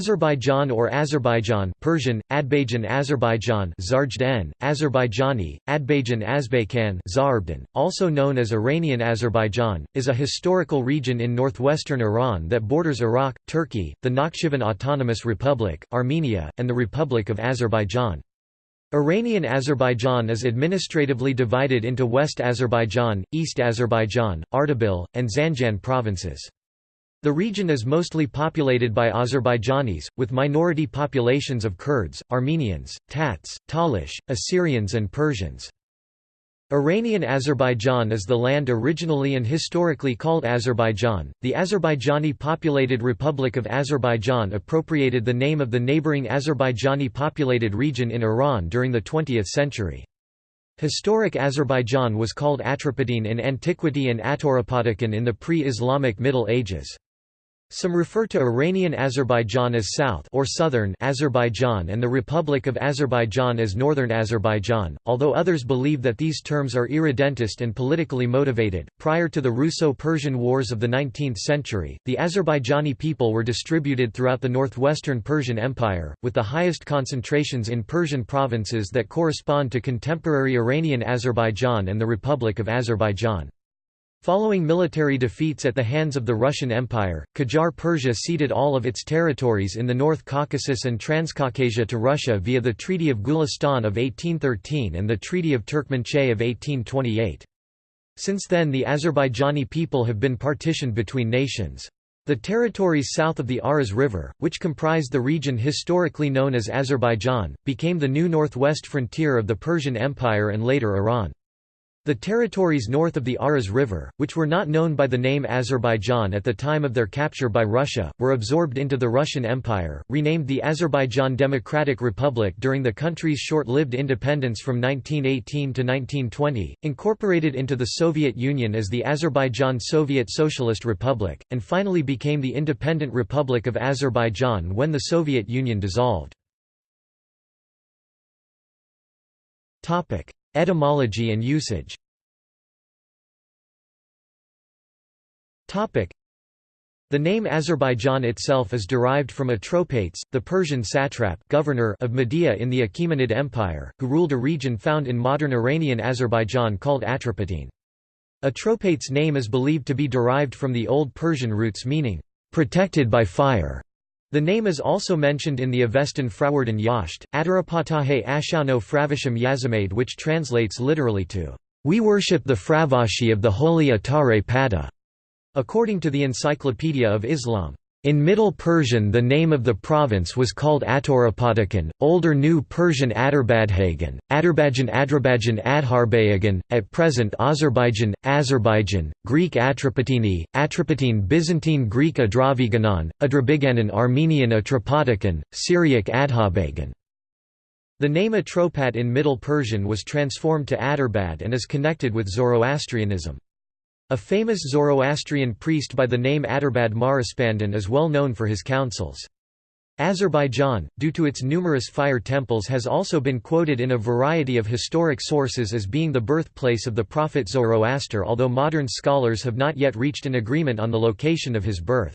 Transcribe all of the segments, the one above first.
Azerbaijan or Azerbaijan Persian, Adbajan Azerbaijan Zarjden, Azerbaijani, Adbajan Azbaykan Zarbdan, also known as Iranian Azerbaijan, is a historical region in northwestern Iran that borders Iraq, Turkey, the Nakhchivan Autonomous Republic, Armenia, and the Republic of Azerbaijan. Iranian Azerbaijan is administratively divided into West Azerbaijan, East Azerbaijan, Ardabil, and Zanjan provinces. The region is mostly populated by Azerbaijanis, with minority populations of Kurds, Armenians, Tats, Talish, Assyrians and Persians. Iranian Azerbaijan is the land originally and historically called Azerbaijan. The Azerbaijani populated Republic of Azerbaijan appropriated the name of the neighboring Azerbaijani populated region in Iran during the 20th century. Historic Azerbaijan was called Atropatene in antiquity and Atoropatikon in the pre-Islamic Middle Ages. Some refer to Iranian Azerbaijan as South or Southern Azerbaijan and the Republic of Azerbaijan as Northern Azerbaijan, although others believe that these terms are irredentist and politically motivated. Prior to the Russo-Persian Wars of the 19th century, the Azerbaijani people were distributed throughout the northwestern Persian Empire, with the highest concentrations in Persian provinces that correspond to contemporary Iranian Azerbaijan and the Republic of Azerbaijan. Following military defeats at the hands of the Russian Empire, Qajar Persia ceded all of its territories in the North Caucasus and Transcaucasia to Russia via the Treaty of Gulistan of 1813 and the Treaty of Turkmenchay of 1828. Since then the Azerbaijani people have been partitioned between nations. The territories south of the Aras River, which comprised the region historically known as Azerbaijan, became the new northwest frontier of the Persian Empire and later Iran. The territories north of the Aras River, which were not known by the name Azerbaijan at the time of their capture by Russia, were absorbed into the Russian Empire, renamed the Azerbaijan Democratic Republic during the country's short-lived independence from 1918 to 1920, incorporated into the Soviet Union as the Azerbaijan Soviet Socialist Republic, and finally became the independent Republic of Azerbaijan when the Soviet Union dissolved. Etymology and usage The name Azerbaijan itself is derived from Atropates, the Persian satrap governor of Media in the Achaemenid Empire, who ruled a region found in modern Iranian Azerbaijan called Atropatene. Atropates' name is believed to be derived from the Old Persian roots meaning, "...protected by fire". The name is also mentioned in the Avestan Frawardan Yasht, Adarapatahe Ashano Fravisham Yazimade which translates literally to, "...we worship the Fravashi of the holy Atare Pada", according to the Encyclopedia of Islam. In Middle Persian the name of the province was called Atorapadakan, Older New Persian Adarbadhagan, Adarbajan Adrabajan Adharbayagan, at present Azerbaijan, Azerbaijan, Greek Atropatini, Atropatine Byzantine Greek Adraviganon, Adrabiganon Armenian Atropadakan, Syriac Adhabagan. The name Atropat in Middle Persian was transformed to Adarbad and is connected with Zoroastrianism. A famous Zoroastrian priest by the name Adarbad Marispandan is well known for his counsels. Azerbaijan, due to its numerous fire temples has also been quoted in a variety of historic sources as being the birthplace of the prophet Zoroaster although modern scholars have not yet reached an agreement on the location of his birth.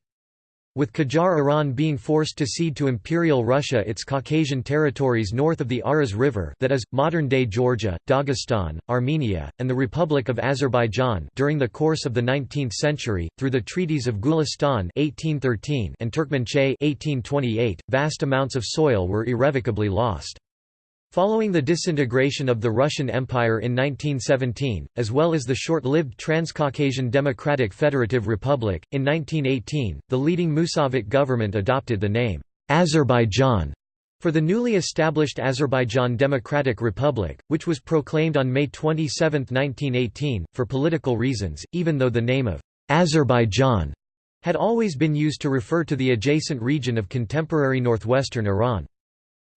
With Qajar Iran being forced to cede to Imperial Russia its Caucasian territories north of the Aras River that is, modern-day Georgia, Dagestan, Armenia, and the Republic of Azerbaijan during the course of the 19th century, through the treaties of Gulistan 1813 and Turkmenchay 1828, vast amounts of soil were irrevocably lost. Following the disintegration of the Russian Empire in 1917, as well as the short-lived Transcaucasian Democratic Federative Republic, in 1918, the leading Musavat government adopted the name, Azerbaijan, for the newly established Azerbaijan Democratic Republic, which was proclaimed on May 27, 1918, for political reasons, even though the name of Azerbaijan had always been used to refer to the adjacent region of contemporary northwestern Iran.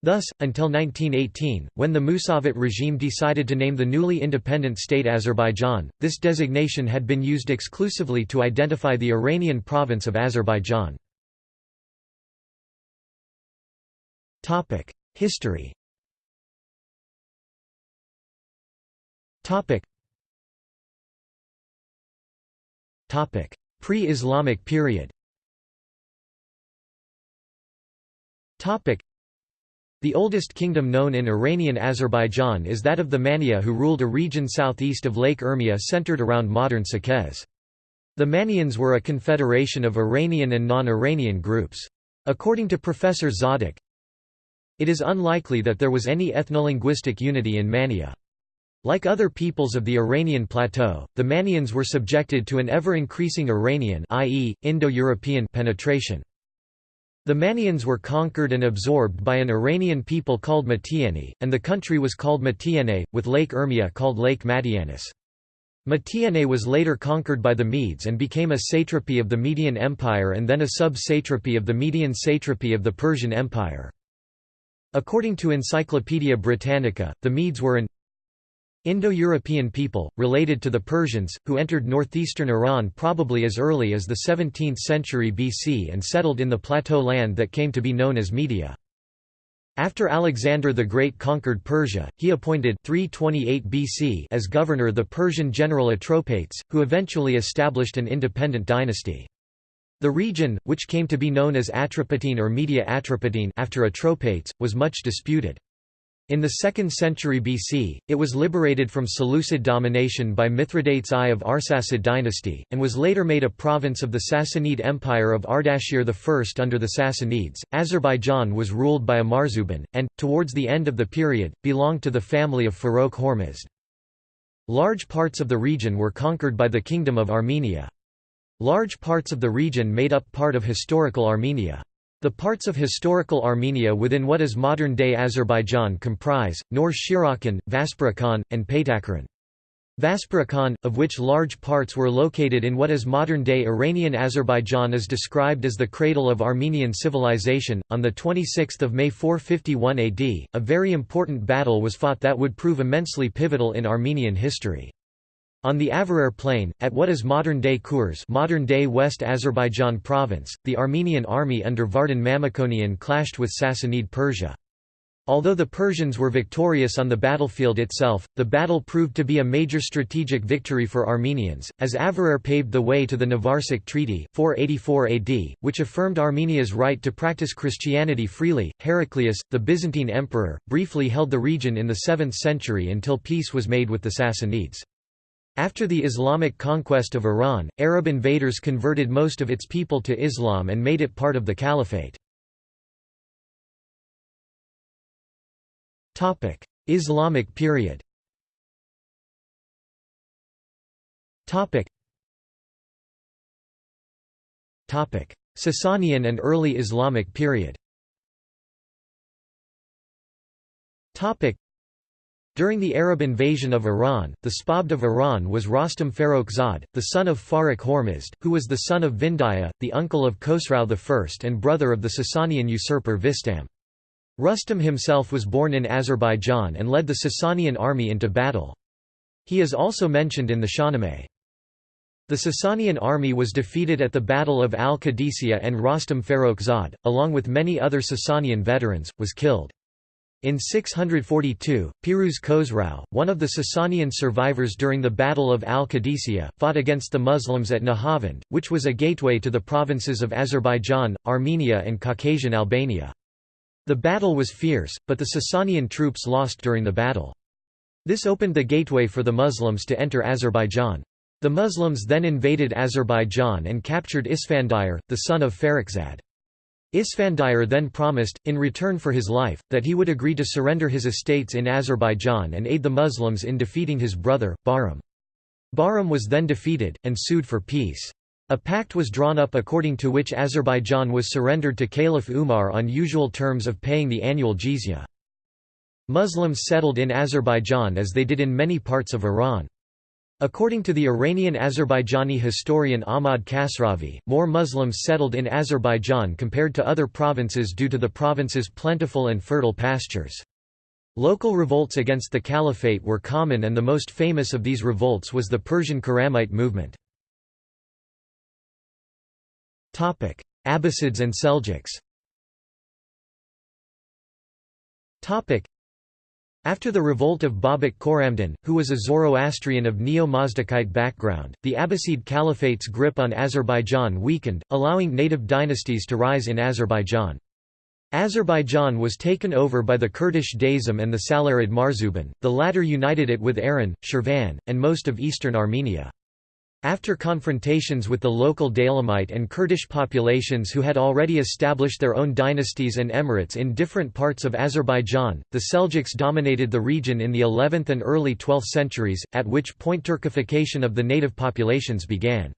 Thus, until 1918, when the Musavat regime decided to name the newly independent state Azerbaijan, this designation had been used exclusively to identify the Iranian province of Azerbaijan. History Pre-Islamic period The oldest kingdom known in Iranian Azerbaijan is that of the Mania who ruled a region southeast of Lake Urmia centered around modern Saqqez. The Manians were a confederation of Iranian and non-Iranian groups. According to Professor Zadok, it is unlikely that there was any ethnolinguistic unity in Mania. Like other peoples of the Iranian plateau, the Manians were subjected to an ever-increasing Iranian i.e., Indo-European penetration. The Manians were conquered and absorbed by an Iranian people called Matiani, and the country was called Matiane, with Lake Urmia called Lake Matianis. Matiane was later conquered by the Medes and became a satrapy of the Median Empire and then a sub-satrapy of the Median satrapy of the Persian Empire. According to Encyclopaedia Britannica, the Medes were an Indo-European people, related to the Persians, who entered northeastern Iran probably as early as the 17th century BC and settled in the plateau land that came to be known as Media. After Alexander the Great conquered Persia, he appointed 328 BC as governor the Persian general Atropates, who eventually established an independent dynasty. The region, which came to be known as Atropatene or Media Atropatene after Atropates, was much disputed. In the 2nd century BC, it was liberated from Seleucid domination by Mithridates I of Arsacid dynasty, and was later made a province of the Sassanid Empire of Ardashir I. Under the Sassanids, Azerbaijan was ruled by a Marzuban, and, towards the end of the period, belonged to the family of Farrokh Hormizd. Large parts of the region were conquered by the Kingdom of Armenia. Large parts of the region made up part of historical Armenia. The parts of historical Armenia within what is modern-day Azerbaijan comprise, Nor Shirokhan, Vaspurakan, and Paytakharan. Vaspurakan, of which large parts were located in what is modern-day Iranian Azerbaijan is described as the cradle of Armenian civilization. On 26 May 451 AD, a very important battle was fought that would prove immensely pivotal in Armenian history. On the Avarayr plain, at what is modern-day Kurs modern-day West Azerbaijan province, the Armenian army under Vardan Mamikonian clashed with Sassanid Persia. Although the Persians were victorious on the battlefield itself, the battle proved to be a major strategic victory for Armenians, as Avarayr paved the way to the Nvarsak Treaty 484 AD, which affirmed Armenia's right to practice Christianity freely. Heraclius, the Byzantine emperor, briefly held the region in the 7th century until peace was made with the Sassanids. After the Islamic conquest of Iran, Arab invaders converted most of its people to Islam and made it part of the caliphate. Islamic period Sasanian and early Islamic period during the Arab invasion of Iran, the Spabd of Iran was Rostam Farrokhzad, the son of Farrokh Hormizd, who was the son of Vindaya, the uncle of Khosrau I and brother of the Sasanian usurper Vistam. Rustam himself was born in Azerbaijan and led the Sasanian army into battle. He is also mentioned in the Shahnameh. The Sasanian army was defeated at the Battle of Al-Qadisiyah and Rostam Farrokhzad, along with many other Sasanian veterans, was killed. In 642, Piruz Khosrau, one of the Sasanian survivors during the Battle of Al-Qadisiyah, fought against the Muslims at Nahavand, which was a gateway to the provinces of Azerbaijan, Armenia and Caucasian Albania. The battle was fierce, but the Sasanian troops lost during the battle. This opened the gateway for the Muslims to enter Azerbaijan. The Muslims then invaded Azerbaijan and captured Isfandiyar, the son of Farrokhzad. Isfandiyar then promised, in return for his life, that he would agree to surrender his estates in Azerbaijan and aid the Muslims in defeating his brother, Bahram. Bahram was then defeated, and sued for peace. A pact was drawn up according to which Azerbaijan was surrendered to Caliph Umar on usual terms of paying the annual jizya. Muslims settled in Azerbaijan as they did in many parts of Iran. According to the Iranian-Azerbaijani historian Ahmad Kasravi, more Muslims settled in Azerbaijan compared to other provinces due to the province's plentiful and fertile pastures. Local revolts against the caliphate were common and the most famous of these revolts was the Persian Khurramite movement. Abbasids and Seljuks after the revolt of Babak Khorramdin, who was a Zoroastrian of Neo-Mazdakite background, the Abbasid Caliphate's grip on Azerbaijan weakened, allowing native dynasties to rise in Azerbaijan. Azerbaijan was taken over by the Kurdish Daisam and the Salarid Marzuban, the latter united it with Aran, Shirvan, and most of eastern Armenia. After confrontations with the local Daylamite and Kurdish populations who had already established their own dynasties and emirates in different parts of Azerbaijan, the Seljuks dominated the region in the 11th and early 12th centuries, at which point Turkification of the native populations began.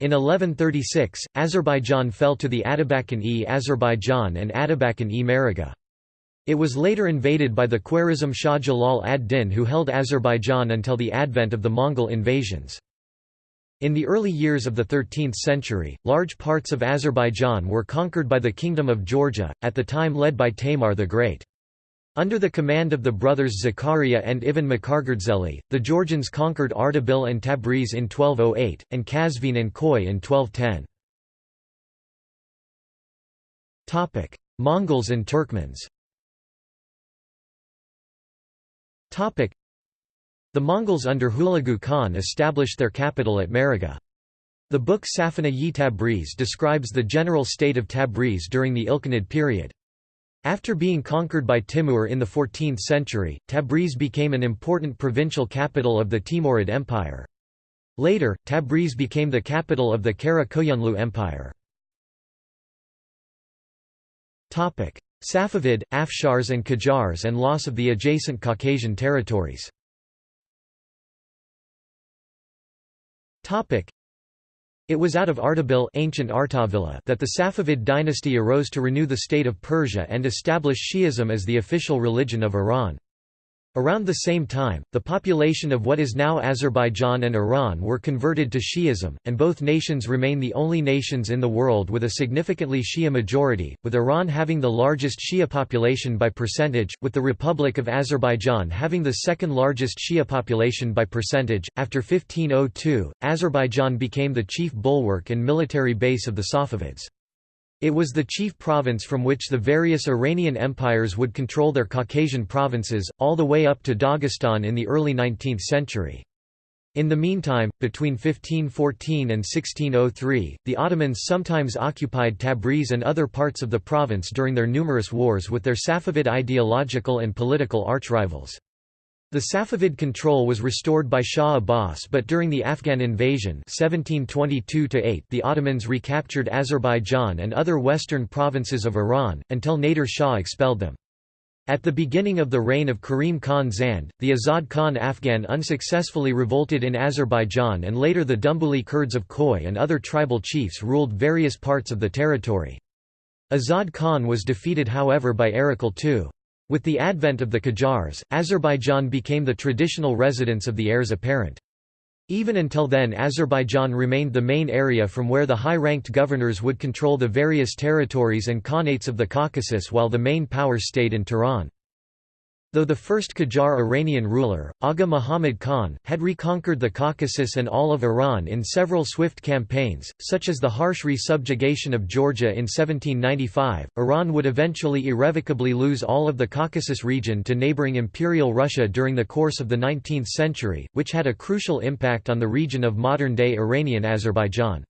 In 1136, Azerbaijan fell to the Atabakan-e Azerbaijan and Atabakan-e Maragheh. It was later invaded by the Khwarezm Shah Jalal ad-Din who held Azerbaijan until the advent of the Mongol invasions. In the early years of the 13th century, large parts of Azerbaijan were conquered by the Kingdom of Georgia, at the time led by Tamar the Great. Under the command of the brothers Zakaria and Ivan Mkhargrdzeli, the Georgians conquered Ardabil and Tabriz in 1208, and Kazvin and Koy in 1210. Mongols and Turkmens The Mongols under Hulagu Khan established their capital at Maragheh. The book Safina-yi Tabriz describes the general state of Tabriz during the Ilkhanid period. After being conquered by Timur in the 14th century, Tabriz became an important provincial capital of the Timurid Empire. Later, Tabriz became the capital of the Kara Koyunlu Empire. Safavid, Afshars and Qajars and loss of the adjacent Caucasian territories it was out of Ardabil ancient Artavilla that the Safavid dynasty arose to renew the state of Persia and establish Shi'ism as the official religion of Iran. Around the same time, the population of what is now Azerbaijan and Iran were converted to Shi'ism, and both nations remain the only nations in the world with a significantly Shia majority, with Iran having the largest Shia population by percentage, with the Republic of Azerbaijan having the second largest Shia population by percentage. After 1502, Azerbaijan became the chief bulwark and military base of the Safavids. It was the chief province from which the various Iranian empires would control their Caucasian provinces, all the way up to Dagestan in the early 19th century. In the meantime, between 1514 and 1603, the Ottomans sometimes occupied Tabriz and other parts of the province during their numerous wars with their Safavid ideological and political archrivals. The Safavid control was restored by Shah Abbas but during the Afghan invasion 1722 the Ottomans recaptured Azerbaijan and other western provinces of Iran, until Nader Shah expelled them. At the beginning of the reign of Karim Khan Zand, the Azad Khan Afghan unsuccessfully revolted in Azerbaijan and later the Dumbuli Kurds of Koy and other tribal chiefs ruled various parts of the territory. Azad Khan was defeated however by Erekle II. With the advent of the Qajars, Azerbaijan became the traditional residence of the heirs apparent. Even until then Azerbaijan remained the main area from where the high-ranked governors would control the various territories and khanates of the Caucasus while the main power stayed in Tehran. Though the first Qajar Iranian ruler, Agha Muhammad Khan, had reconquered the Caucasus and all of Iran in several swift campaigns, such as the harsh re-subjugation of Georgia in 1795, Iran would eventually irrevocably lose all of the Caucasus region to neighboring Imperial Russia during the course of the 19th century, which had a crucial impact on the region of modern-day Iranian Azerbaijan.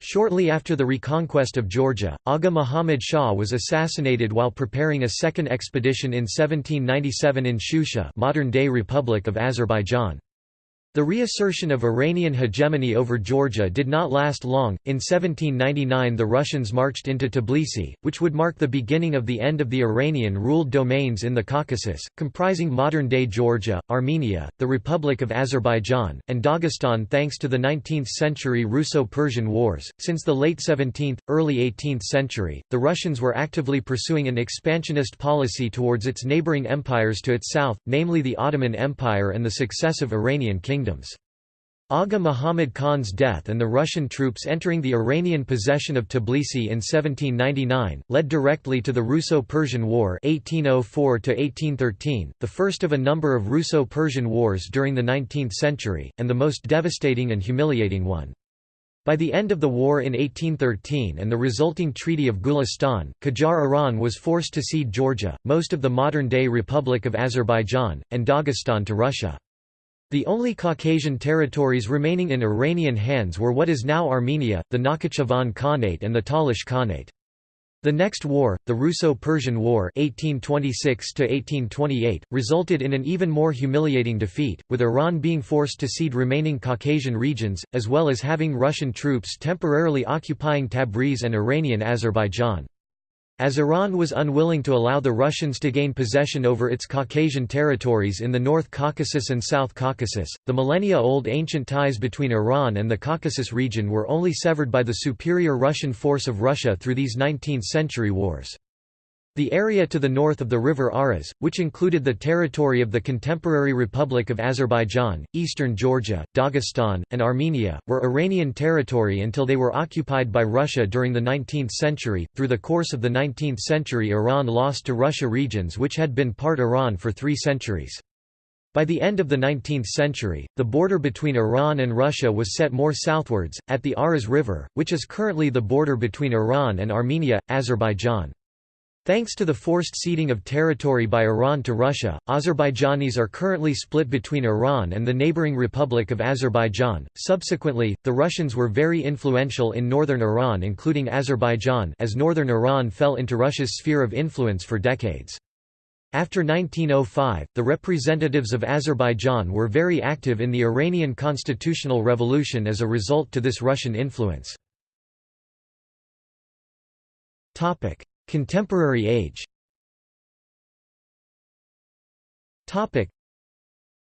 Shortly after the reconquest of Georgia, Agha Muhammad Shah was assassinated while preparing a second expedition in 1797 in Shusha modern-day Republic of Azerbaijan. The reassertion of Iranian hegemony over Georgia did not last long. In 1799, the Russians marched into Tbilisi, which would mark the beginning of the end of the Iranian ruled domains in the Caucasus, comprising modern day Georgia, Armenia, the Republic of Azerbaijan, and Dagestan thanks to the 19th century Russo Persian Wars. Since the late 17th, early 18th century, the Russians were actively pursuing an expansionist policy towards its neighboring empires to its south, namely the Ottoman Empire and the successive Iranian kingdoms kingdoms. Agha Muhammad Khan's death and the Russian troops entering the Iranian possession of Tbilisi in 1799, led directly to the Russo-Persian War (1804–1813), the first of a number of Russo-Persian wars during the 19th century, and the most devastating and humiliating one. By the end of the war in 1813 and the resulting Treaty of Gulistan, Qajar Iran was forced to cede Georgia, most of the modern-day Republic of Azerbaijan, and Dagestan to Russia. The only Caucasian territories remaining in Iranian hands were what is now Armenia, the Nakhchivan Khanate and the Talish Khanate. The next war, the Russo-Persian War 1826 resulted in an even more humiliating defeat, with Iran being forced to cede remaining Caucasian regions, as well as having Russian troops temporarily occupying Tabriz and Iranian Azerbaijan. As Iran was unwilling to allow the Russians to gain possession over its Caucasian territories in the North Caucasus and South Caucasus, the millennia-old ancient ties between Iran and the Caucasus region were only severed by the superior Russian force of Russia through these 19th-century wars. The area to the north of the river Aras, which included the territory of the contemporary Republic of Azerbaijan, eastern Georgia, Dagestan, and Armenia, were Iranian territory until they were occupied by Russia during the 19th century. Through the course of the 19th century, Iran lost to Russia regions which had been part Iran for three centuries. By the end of the 19th century, the border between Iran and Russia was set more southwards, at the Aras River, which is currently the border between Iran and Armenia, Azerbaijan. Thanks to the forced ceding of territory by Iran to Russia, Azerbaijanis are currently split between Iran and the neighboring Republic of Azerbaijan. Subsequently, the Russians were very influential in northern Iran, including Azerbaijan, as northern Iran fell into Russia's sphere of influence for decades. After 1905, the representatives of Azerbaijan were very active in the Iranian constitutional revolution as a result to this Russian influence. Contemporary age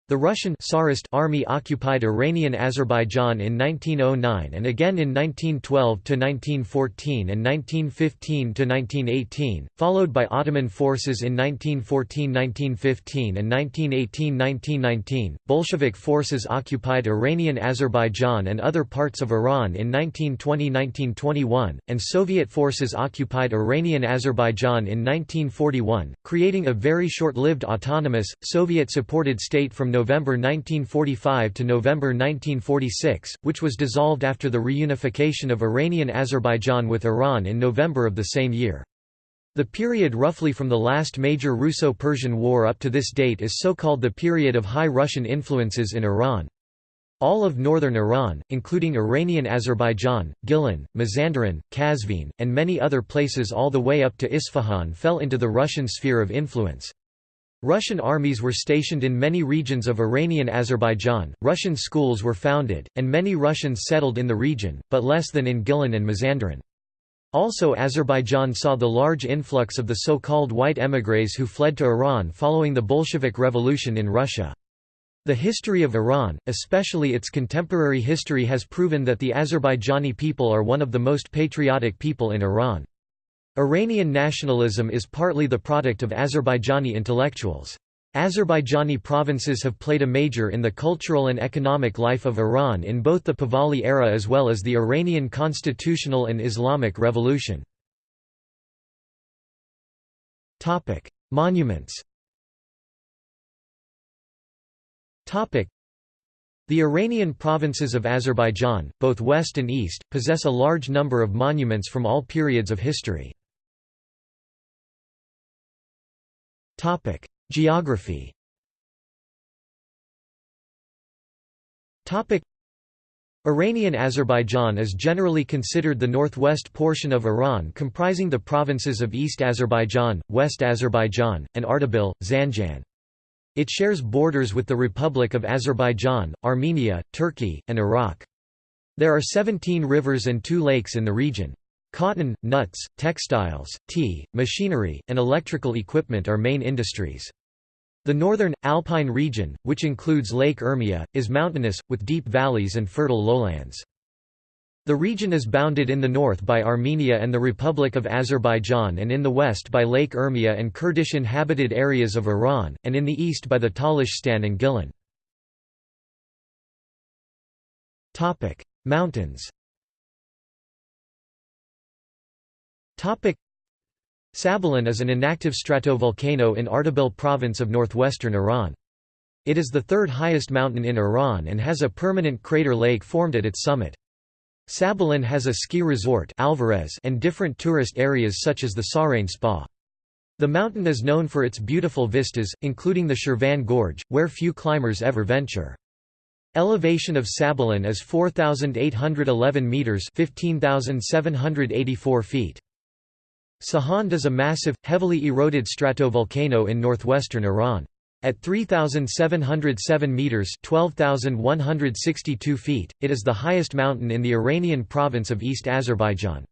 the Russian Tsarist army occupied Iranian Azerbaijan in 1909 and again in 1912–1914 and 1915–1918, followed by Ottoman forces in 1914–1915 and 1918–1919. Bolshevik forces occupied Iranian Azerbaijan and other parts of Iran in 1920–1921, and Soviet forces occupied Iranian Azerbaijan in 1941, creating a very short-lived autonomous, Soviet-supported state from November 1945 to November 1946, which was dissolved after the reunification of Iranian Azerbaijan with Iran in November of the same year. The period roughly from the last major Russo-Persian War up to this date is so-called the period of high Russian influences in Iran. All of northern Iran, including Iranian Azerbaijan, Gilan, Mazandaran, Kazvin, and many other places all the way up to Isfahan fell into the Russian sphere of influence. Russian armies were stationed in many regions of Iranian Azerbaijan, Russian schools were founded, and many Russians settled in the region, but less than in Gilan and Mazandaran. Also Azerbaijan saw the large influx of the so-called white émigrés who fled to Iran following the Bolshevik Revolution in Russia. The history of Iran, especially its contemporary history has proven that the Azerbaijani people are one of the most patriotic people in Iran. Iranian nationalism is partly the product of Azerbaijani intellectuals. Azerbaijani provinces have played a major in the cultural and economic life of Iran in both the Pahlavi era as well as the Iranian constitutional and Islamic revolution. Monuments the Iranian provinces of Azerbaijan, both west and east, possess a large number of monuments from all periods of history. Topic: Geography. Topic: Iranian Azerbaijan is generally considered the northwest portion of Iran comprising the provinces of East Azerbaijan, West Azerbaijan, and Ardabil, Zanjan. It shares borders with the Republic of Azerbaijan, Armenia, Turkey, and Iraq. There are 17 rivers and two lakes in the region. Cotton, nuts, textiles, tea, machinery, and electrical equipment are main industries. The northern, alpine region, which includes Lake Urmia, is mountainous, with deep valleys and fertile lowlands. The region is bounded in the north by Armenia and the Republic of Azerbaijan and in the west by Lake Urmia and Kurdish inhabited areas of Iran, and in the east by the Talyshstan and Gilan. Mountains Sabalan is an inactive stratovolcano in Ardabil province of northwestern Iran. It is the third highest mountain in Iran and has a permanent crater lake formed at its summit. Sabalan has a ski resort Alvares and different tourist areas such as the Sarain Spa. The mountain is known for its beautiful vistas, including the Shirvan Gorge, where few climbers ever venture. Elevation of Sabalan is 4,811 metres 15,784 feet. Sahand is a massive, heavily eroded stratovolcano in northwestern Iran. At 3,707 metres 12,162 feet, it is the highest mountain in the Iranian province of East Azerbaijan.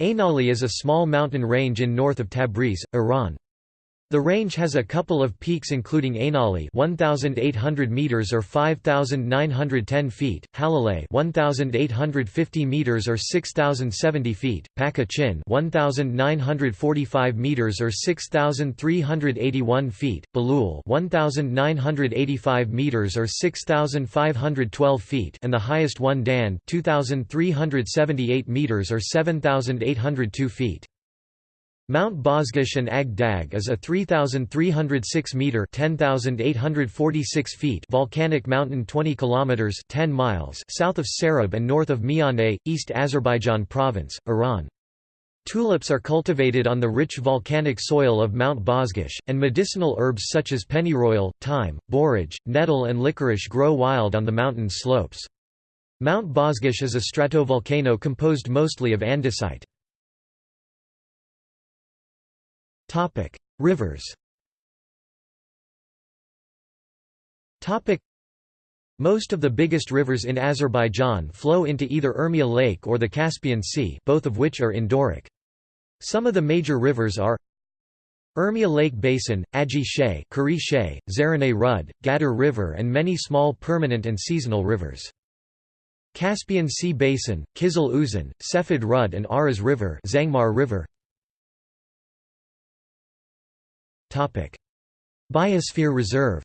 Ainali is a small mountain range in north of Tabriz, Iran. The range has a couple of peaks including Ainali 1800 meters or 5910 feet, Halalay 1850 meters or 6070 feet, Pakha Chin 1945 meters or 6381 feet, Balul 1985 meters or 6512 feet, and the highest one Dan 2378 meters or 7802 feet. Mount Bozgesh and Ag Dag is a 3,306-metre (10,846 feet volcanic mountain 20 km 10 miles south of Sarab and north of Mianeh, East Azerbaijan Province, Iran. Tulips are cultivated on the rich volcanic soil of Mount Bozgesh, and medicinal herbs such as pennyroyal, thyme, borage, nettle and licorice grow wild on the mountain's slopes. Mount Bozgesh is a stratovolcano composed mostly of andesite. Topic: Rivers. Topic: Most of the biggest rivers in Azerbaijan flow into either Urmia Lake or the Caspian Sea, both of which are endorheic. Some of the major rivers are Urmia Lake Basin, Agi Shay, Kari Shay, Rud, Gadar River and many small permanent and seasonal rivers. Caspian Sea Basin, Kizil Uzan, Sefid Rud and Aras River, Zangmar River. Biosphere reserve.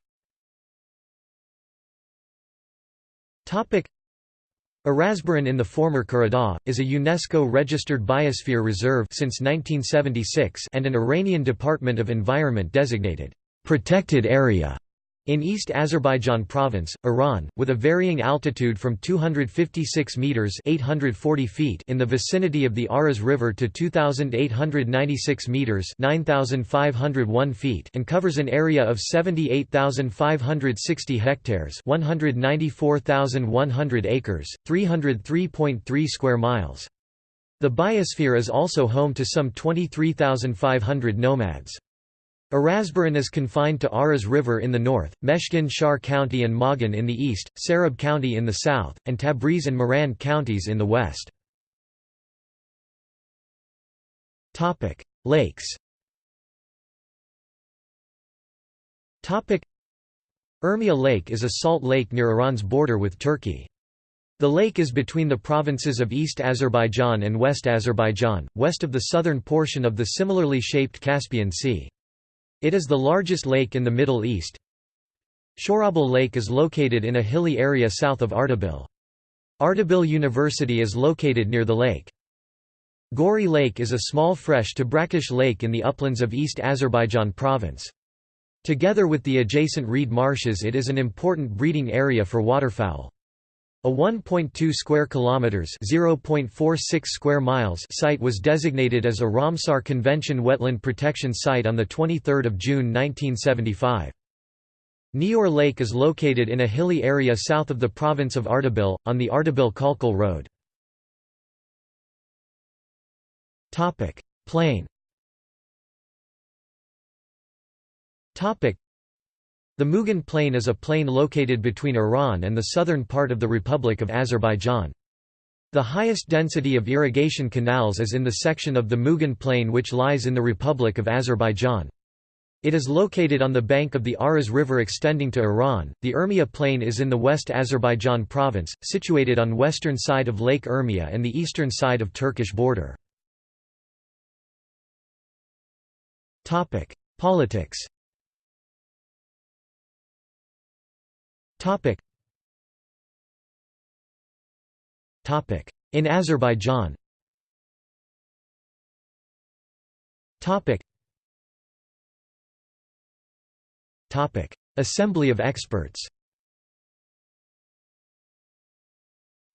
Arasbaran in the former Karadagh, is a UNESCO-registered biosphere reserve since 1976 and an Iranian Department of Environment designated protected area in East Azerbaijan Province, Iran, with a varying altitude from 256 meters (840 feet) in the vicinity of the Aras River to 2896 meters (9501 feet) and covers an area of 78,560 hectares (194,100 acres, 303.3 square miles). The biosphere is also home to some 23,500 nomads. Arasbaran is confined to Aras River in the north, Meshkin Shar County and Magan in the east, Sarab County in the south, and Tabriz and Marand counties in the west. Lakes Urmia Lake is a salt lake near Iran's border with Turkey. The lake is between the provinces of East Azerbaijan and West Azerbaijan, west of the southern portion of the similarly shaped Caspian Sea. It is the largest lake in the Middle East. Shorabil Lake is located in a hilly area south of Ardabil. Ardabil University is located near the lake. Gori Lake is a small fresh to brackish lake in the uplands of East Azerbaijan province. Together with the adjacent reed marshes it is an important breeding area for waterfowl. A 1.2 square kilometers (0.46 square miles) site was designated as a Ramsar Convention wetland protection site on the 23rd of June 1975. Nior Lake is located in a hilly area south of the province of Ardabil, on the Ardabil-Khalkhal Road. Topic: Plain the Mugan Plain is a plain located between Iran and the southern part of the Republic of Azerbaijan. The highest density of irrigation canals is in the section of the Mugan Plain which lies in the Republic of Azerbaijan. It is located on the bank of the Aras River extending to Iran. The Urmia Plain is in the West Azerbaijan province, situated on western side of Lake Urmia and the eastern side of Turkish border. Topic: Politics. Topic. Topic. In Azerbaijan Topic. Topic. Assembly of experts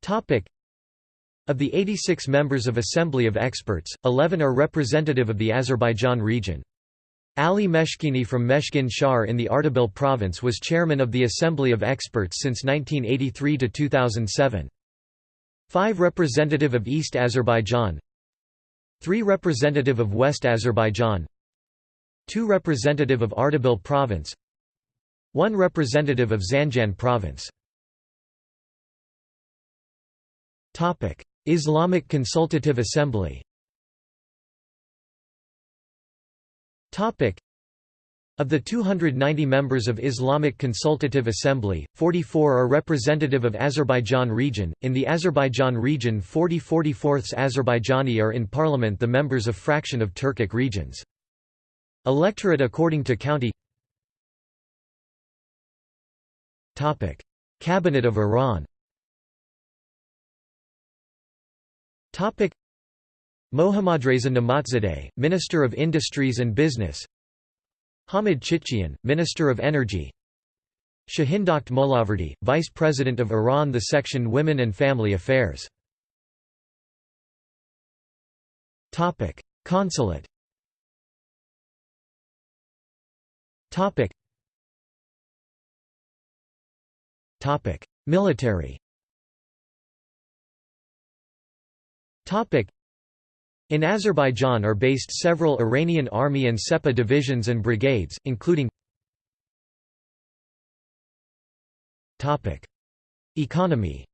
Topic. Of the 86 members of Assembly of Experts, 11 are representative of the Azerbaijan region. Ali Meshkini from Meshkin Shar in the Ardabil province was chairman of the Assembly of Experts since 1983 to 2007. Five representative of East Azerbaijan. 3 Representative of West Azerbaijan. 2 Representative of Ardabil Province. 1 Representative of Zanjan Province. Islamic Consultative Assembly of the 290 members of Islamic Consultative Assembly, 44 are representative of Azerbaijan region. In the Azerbaijan region 40 44ths Azerbaijani are in parliament the members of fraction of Turkic regions. Electorate according to county Topic. Cabinet of Iran Mohammadreza Nematzadeh, Minister of Industries and Business. Hamid Chitchian, Minister of Energy. Shahindokht Molaverdi, Vice President of Iran The Section Women and Family Affairs. Consulate. Military in Azerbaijan are based several Iranian army and Sepah divisions and brigades, including Economy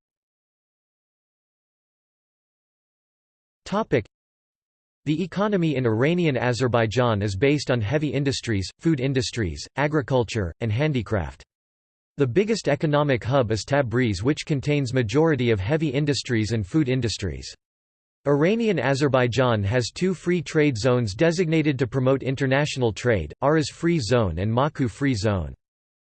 the economy in Iranian Azerbaijan is based on heavy industries, food industries, agriculture, and handicraft. The biggest economic hub is Tabriz which contains majority of heavy industries and food industries. Iranian Azerbaijan has two free trade zones designated to promote international trade, Aras Free Zone and Maku Free Zone.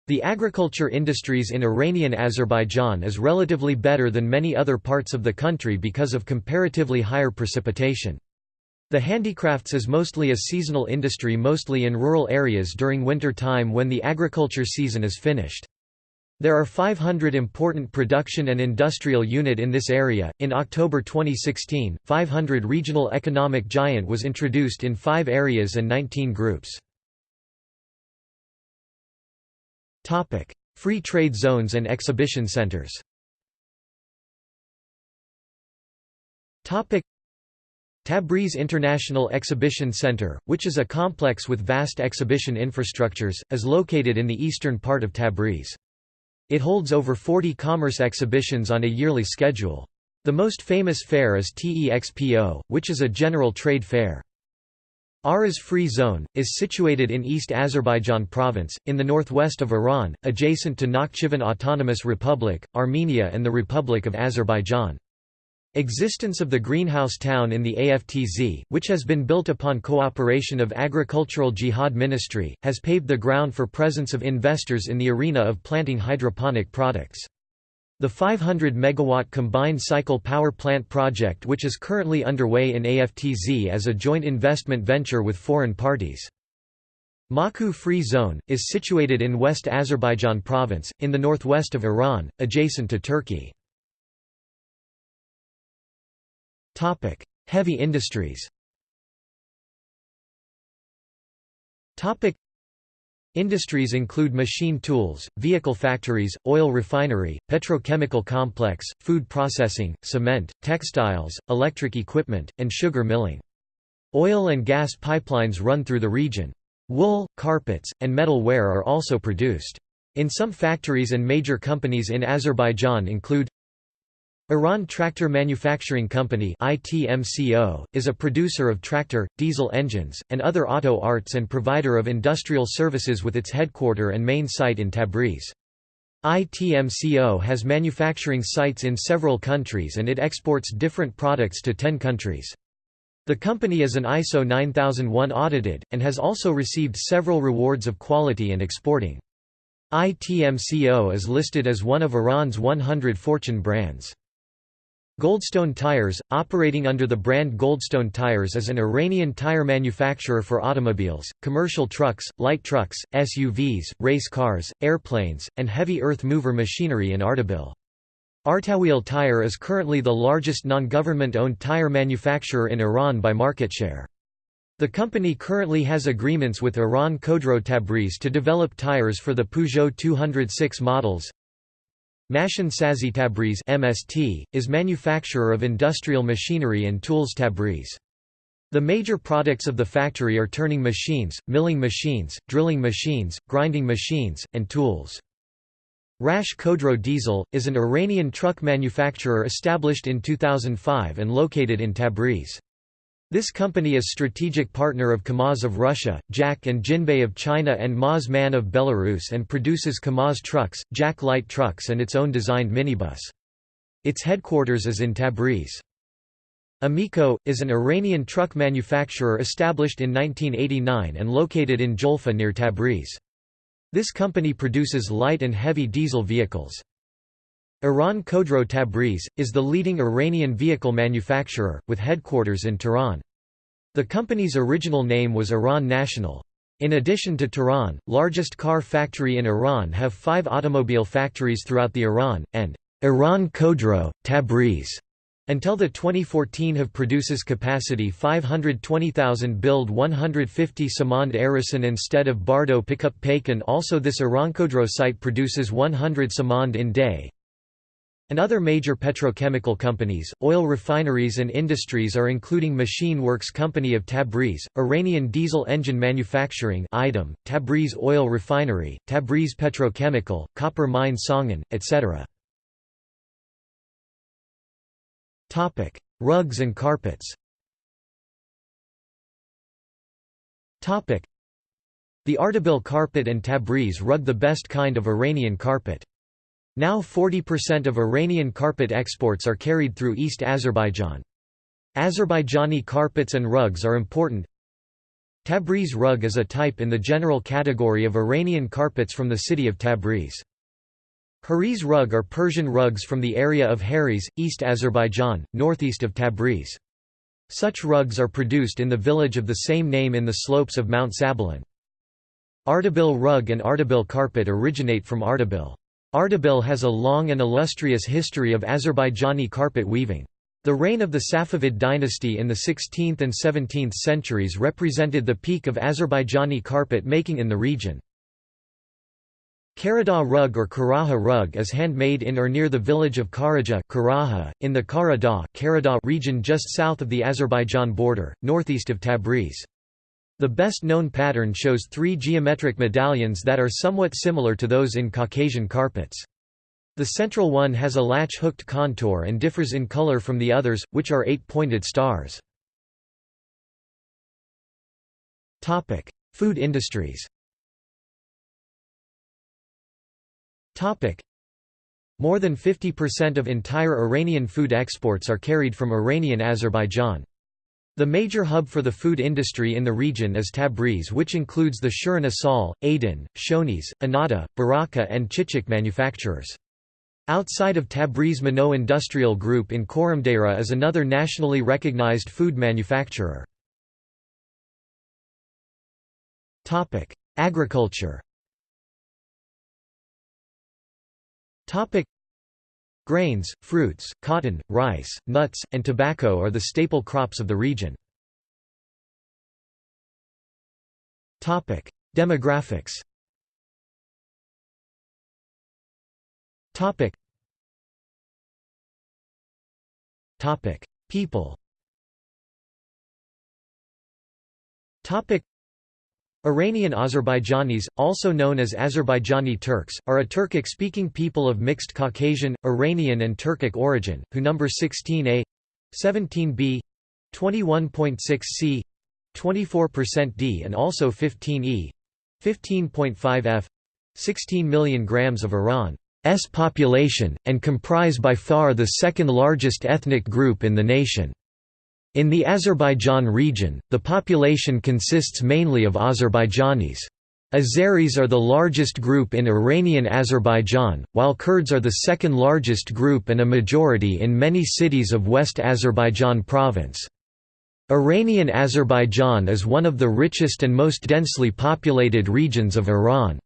The agriculture industries in Iranian Azerbaijan is relatively better than many other parts of the country because of comparatively higher precipitation. The handicrafts is mostly a seasonal industry mostly in rural areas during winter time when the agriculture season is finished. There are 500 important production and industrial unit in this area. In October 2016, 500 regional economic giant was introduced in 5 areas and 19 groups. Topic: Free trade zones and exhibition centers. Topic: Tabriz International Exhibition Center, which is a complex with vast exhibition infrastructures, is located in the eastern part of Tabriz. It holds over 40 commerce exhibitions on a yearly schedule. The most famous fair is TEXPO, which is a general trade fair. Aras Free Zone, is situated in East Azerbaijan Province, in the northwest of Iran, adjacent to Nakhchivan Autonomous Republic, Armenia and the Republic of Azerbaijan. Existence of the greenhouse town in the AFTZ, which has been built upon cooperation of Agricultural Jihad Ministry, has paved the ground for presence of investors in the arena of planting hydroponic products. The 500 megawatt combined cycle power plant project which is currently underway in AFTZ as a joint investment venture with foreign parties. Maku Free Zone, is situated in West Azerbaijan province, in the northwest of Iran, adjacent to Turkey. Topic: Heavy industries. Topic: Industries include machine tools, vehicle factories, oil refinery, petrochemical complex, food processing, cement, textiles, electric equipment, and sugar milling. Oil and gas pipelines run through the region. Wool, carpets, and metal ware are also produced. In some factories and major companies in Azerbaijan include Iran Tractor Manufacturing Company is a producer of tractor, diesel engines, and other auto arts and provider of industrial services with its headquarter and main site in Tabriz. ITMCO has manufacturing sites in several countries and it exports different products to 10 countries. The company is an ISO 9001 audited, and has also received several rewards of quality and exporting. ITMCO is listed as one of Iran's 100 Fortune brands. Goldstone Tires, operating under the brand Goldstone Tires is an Iranian tire manufacturer for automobiles, commercial trucks, light trucks, SUVs, race cars, airplanes, and heavy earth mover machinery in Ardabil. Artawheel Tire is currently the largest non-government-owned tire manufacturer in Iran by market share. The company currently has agreements with Iran Khodro Tabriz to develop tires for the Peugeot 206 models, Mashin Sazi Tabriz (MST) is manufacturer of industrial machinery and tools Tabriz. The major products of the factory are turning machines, milling machines, drilling machines, grinding machines, and tools. Rakhsh Khodro Diesel, is an Iranian truck manufacturer established in 2005 and located in Tabriz. This company is strategic partner of KAMAZ of Russia, JAC and Jinbei of China and MAZ MAN of Belarus and produces KAMAZ trucks, JAC light trucks and its own designed minibus. Its headquarters is in Tabriz. Amico, is an Iranian truck manufacturer established in 1989 and located in Jolfa near Tabriz. This company produces light and heavy diesel vehicles. Iran Khodro Tabriz, is the leading Iranian vehicle manufacturer, with headquarters in Tehran. The company's original name was Iran National. In addition to Tehran, largest car factory in Iran have five automobile factories throughout the Iran, and Iran Khodro, Tabriz until the 2014 have produces capacity 520,000 build 150 Samand Arison instead of Bardo pickup Pakan also this Irankhodro site produces 100 Samand in day. And other major petrochemical companies, oil refineries and industries are including Machine Works Company of Tabriz, Iranian Diesel Engine Manufacturing IDEM, Tabriz Oil Refinery, Tabriz Petrochemical, Copper Mine Sungun, etc. Rugs and carpets. The Ardabil carpet and Tabriz rug the best kind of Iranian carpet. Now 40% of Iranian carpet exports are carried through East Azerbaijan. Azerbaijani carpets and rugs are important. Tabriz rug is a type in the general category of Iranian carpets from the city of Tabriz. Hariz rug are Persian rugs from the area of Hariz, East Azerbaijan, northeast of Tabriz. Such rugs are produced in the village of the same name in the slopes of Mount Sabalan. Ardabil rug and Ardabil carpet originate from Ardabil. Ardabil has a long and illustrious history of Azerbaijani carpet weaving. The reign of the Safavid dynasty in the 16th and 17th centuries represented the peak of Azerbaijani carpet making in the region. Karadagh rug or Karaha rug is handmade in or near the village of Karaja Karaha, in the Karadagh region just south of the Azerbaijan border, northeast of Tabriz. The best-known pattern shows three geometric medallions that are somewhat similar to those in Caucasian carpets. The central one has a latch-hooked contour and differs in color from the others, which are eight-pointed stars. Food industries More than 50% of entire Iranian food exports are carried from Iranian Azerbaijan. The major hub for the food industry in the region is Tabriz which includes the Shirin Asal, Aden, Shonies, Anata, Baraka and Chichik manufacturers. Outside of Tabriz Mano Industrial Group in Khorramdarreh is another nationally recognized food manufacturer. Agriculture Grains, fruits, cotton, rice, nuts, and tobacco are the staple crops of the region. Demographics People Iranian Azerbaijanis, also known as Azerbaijani Turks, are a Turkic-speaking people of mixed Caucasian, Iranian and Turkic origin, who number 16a, 17b, 21.6c, 24% d and also 15e, 15.5f, 16 million grams of Iran's population, and comprise by far the second largest ethnic group in the nation. In the Azerbaijan region, the population consists mainly of Azerbaijanis. Azeris are the largest group in Iranian Azerbaijan, while Kurds are the second largest group and a majority in many cities of West Azerbaijan province. Iranian Azerbaijan is one of the richest and most densely populated regions of Iran.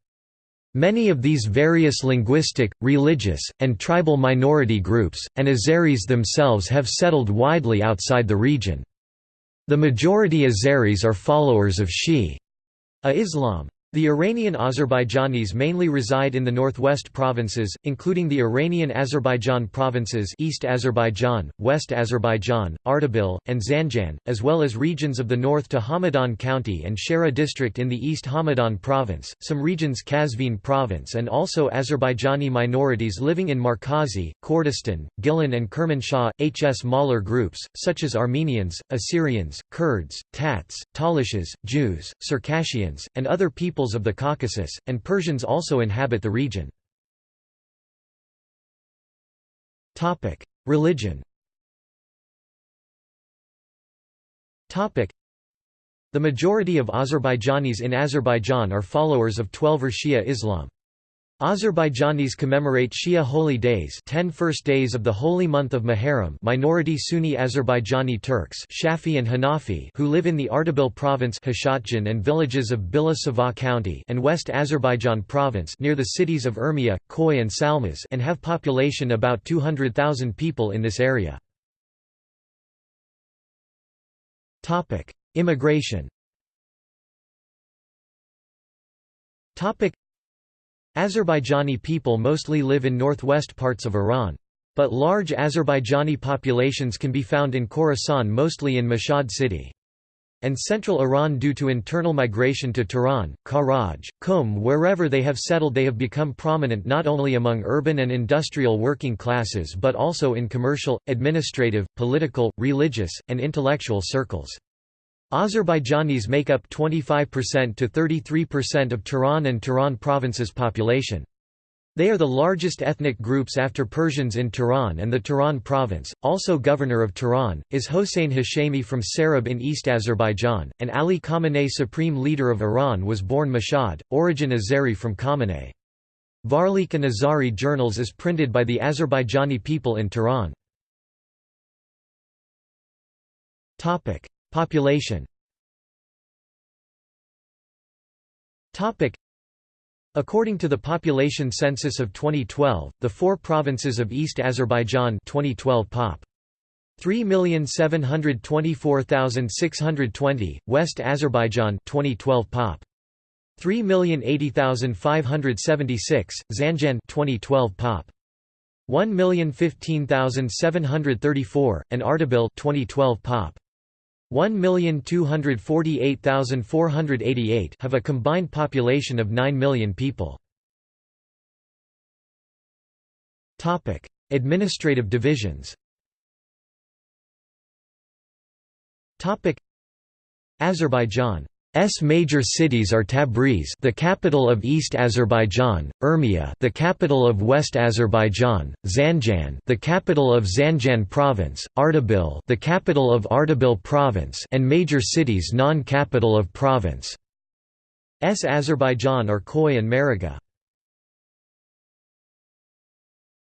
Many of these various linguistic, religious, and tribal minority groups, and Azeris themselves have settled widely outside the region. The majority Azeris are followers of Shi'a Islam. The Iranian Azerbaijanis mainly reside in the northwest provinces, including the Iranian Azerbaijan provinces East Azerbaijan, West Azerbaijan, Ardabil, and Zanjan, as well as regions of the north to Hamadan County and Shara district in the East Hamadan province, some regions Qazvin province and also Azerbaijani minorities living in Markazi, Kurdistan, Gilan and Kermanshah, HS Mahler groups, such as Armenians, Assyrians, Kurds, Tats, Talishes, Jews, Circassians, and other people peoples of the Caucasus, and Persians also inhabit the region. Religion The majority of Azerbaijanis in Azerbaijan are followers of Twelver Shia Islam. Azerbaijanis commemorate Shia holy days 10 first days of the holy month of Muharram minority Sunni Azerbaijani Turks Shafi and Hanafi who live in the Ardabil province Hashatjan and villages of Bila Sava County and West Azerbaijan province near the cities of Urmia, Khoy and Salmas and have population about 200,000 people in this area. Immigration Azerbaijani people mostly live in northwest parts of Iran. But large Azerbaijani populations can be found in Khorasan mostly in Mashhad city. And central Iran due to internal migration to Tehran, Karaj, Qum wherever they have settled they have become prominent not only among urban and industrial working classes but also in commercial, administrative, political, religious, and intellectual circles. Azerbaijanis make up 25% to 33% of Tehran and Tehran province's population. They are the largest ethnic groups after Persians in Tehran and the Tehran province. Also, governor of Tehran is Hossein Hashemi from Sarab in East Azerbaijan, and Ali Khamenei, supreme leader of Iran, was born Mashhad, origin Azeri from Khamenei. Varlik and Azari journals is printed by the Azerbaijani people in Tehran. Population According to the population census of 2012, the four provinces of East Azerbaijan 2012 pop. 3,724,620, West Azerbaijan 2012 pop. 3,080,576, Zanjan 2012 pop. 1,015,734, and Ardabil 2012 pop. 1,248,488 have a combined population of 9 million people. Topic: Administrative divisions Topic: Azerbaijan S major cities are Tabriz, the capital of East Azerbaijan, Urmia, the capital of West Azerbaijan, Zanjan, the capital of Zanjan province, Ardabil, the capital of Ardabil province, and major cities non-capital of province. S Azerbaijan are Khoy and Maragheh.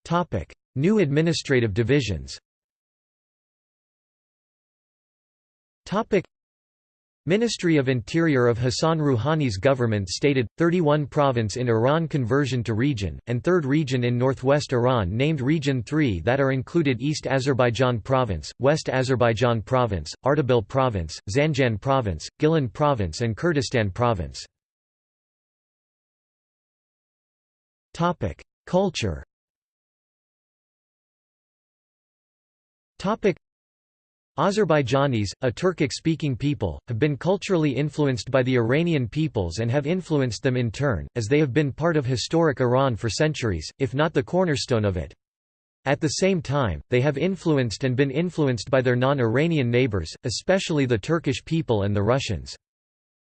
Topic: New administrative divisions. Topic: Ministry of Interior of Hassan Rouhani's government stated, 31 province in Iran conversion to region, and third region in northwest Iran named Region 3 that are included East Azerbaijan Province, West Azerbaijan Province, Ardabil Province, Zanjan Province, Gilan Province and Kurdistan Province. Culture Azerbaijanis, a Turkic-speaking people, have been culturally influenced by the Iranian peoples and have influenced them in turn, as they have been part of historic Iran for centuries, if not the cornerstone of it. At the same time, they have influenced and been influenced by their non-Iranian neighbors, especially the Turkish people and the Russians.